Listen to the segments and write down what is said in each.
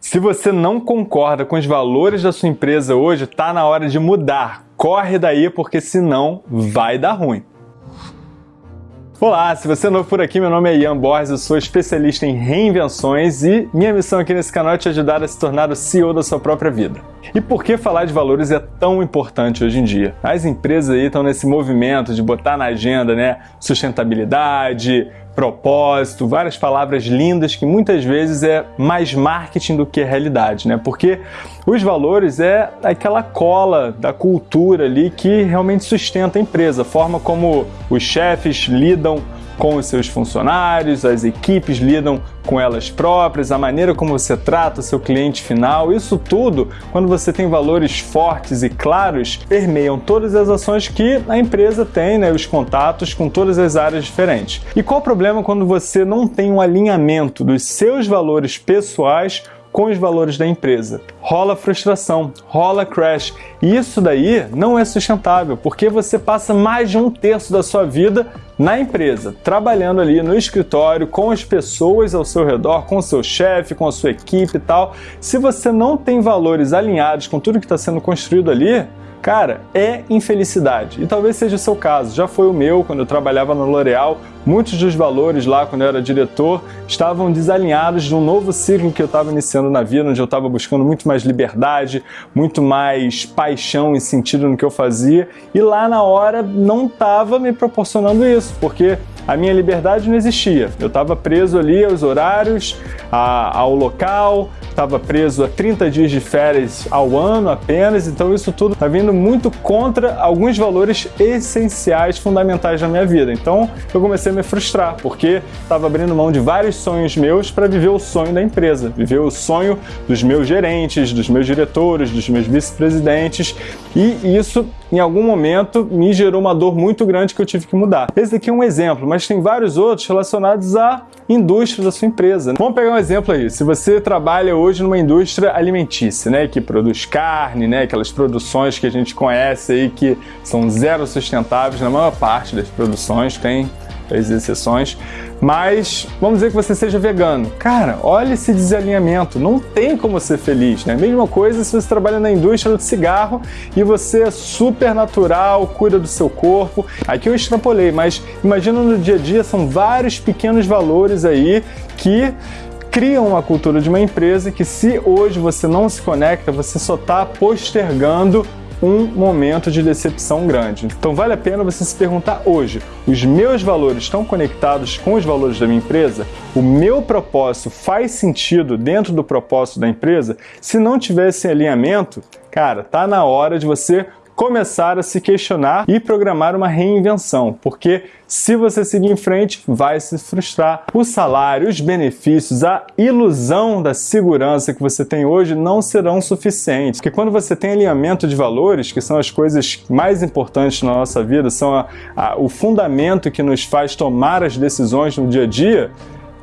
Se você não concorda com os valores da sua empresa hoje, está na hora de mudar. Corre daí, porque senão vai dar ruim. Olá, se você é novo por aqui, meu nome é Ian Borges, eu sou especialista em reinvenções e minha missão aqui nesse canal é te ajudar a se tornar o CEO da sua própria vida. E por que falar de valores é tão importante hoje em dia? As empresas aí estão nesse movimento de botar na agenda, né, sustentabilidade, propósito, várias palavras lindas que muitas vezes é mais marketing do que realidade, né? Porque os valores é aquela cola da cultura ali que realmente sustenta a empresa, a forma como os chefes lidam com os seus funcionários, as equipes lidam com elas próprias, a maneira como você trata o seu cliente final, isso tudo, quando você tem valores fortes e claros, permeiam todas as ações que a empresa tem, né, os contatos com todas as áreas diferentes. E qual o problema quando você não tem um alinhamento dos seus valores pessoais com os valores da empresa. Rola frustração, rola crash. E isso daí não é sustentável, porque você passa mais de um terço da sua vida na empresa, trabalhando ali no escritório, com as pessoas ao seu redor, com o seu chefe, com a sua equipe e tal. Se você não tem valores alinhados com tudo que está sendo construído ali, Cara, é infelicidade. E talvez seja o seu caso. Já foi o meu quando eu trabalhava no L'Oréal. Muitos dos valores lá, quando eu era diretor, estavam desalinhados de um novo ciclo que eu estava iniciando na vida, onde eu estava buscando muito mais liberdade, muito mais paixão e sentido no que eu fazia. E lá na hora não estava me proporcionando isso, porque a minha liberdade não existia. Eu estava preso ali aos horários, a, ao local, estava preso a 30 dias de férias ao ano apenas, então isso tudo está vindo muito contra alguns valores essenciais, fundamentais na minha vida. Então eu comecei a me frustrar, porque estava abrindo mão de vários sonhos meus para viver o sonho da empresa, viver o sonho dos meus gerentes, dos meus diretores, dos meus vice-presidentes, e isso em algum momento me gerou uma dor muito grande que eu tive que mudar. Esse aqui é um exemplo, mas tem vários outros relacionados à indústria da sua empresa. Vamos pegar um exemplo aí. Se você trabalha hoje numa indústria alimentícia, né, que produz carne, né, aquelas produções que a gente conhece aí que são zero sustentáveis, na maior parte das produções tem as exceções, mas vamos dizer que você seja vegano. Cara, olha esse desalinhamento, não tem como ser feliz, né? Mesma coisa se você trabalha na indústria do cigarro e você é super natural, cuida do seu corpo. Aqui eu extrapolei, mas imagina no dia a dia são vários pequenos valores aí que criam uma cultura de uma empresa que se hoje você não se conecta, você só está postergando um momento de decepção grande. Então vale a pena você se perguntar hoje, os meus valores estão conectados com os valores da minha empresa? O meu propósito faz sentido dentro do propósito da empresa? Se não tiver esse alinhamento, cara, tá na hora de você começar a se questionar e programar uma reinvenção, porque se você seguir em frente, vai se frustrar. O salário, os benefícios, a ilusão da segurança que você tem hoje não serão suficientes, porque quando você tem alinhamento de valores, que são as coisas mais importantes na nossa vida, são a, a, o fundamento que nos faz tomar as decisões no dia a dia,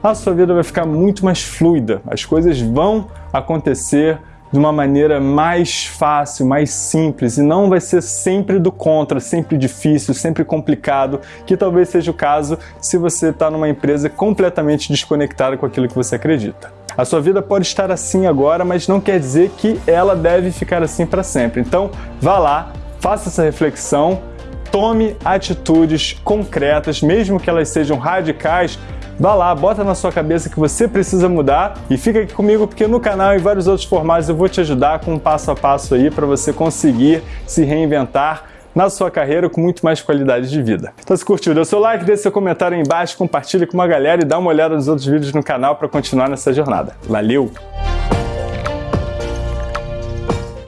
a sua vida vai ficar muito mais fluida, as coisas vão acontecer de uma maneira mais fácil, mais simples, e não vai ser sempre do contra, sempre difícil, sempre complicado, que talvez seja o caso se você está numa empresa completamente desconectada com aquilo que você acredita. A sua vida pode estar assim agora, mas não quer dizer que ela deve ficar assim para sempre. Então, vá lá, faça essa reflexão, tome atitudes concretas, mesmo que elas sejam radicais, Vá lá, bota na sua cabeça que você precisa mudar e fica aqui comigo porque no canal e vários outros formatos eu vou te ajudar com um passo a passo aí para você conseguir se reinventar na sua carreira com muito mais qualidade de vida. Então se curtiu, dê seu like, deixe seu comentário aí embaixo, compartilhe com uma galera e dá uma olhada nos outros vídeos no canal para continuar nessa jornada. Valeu!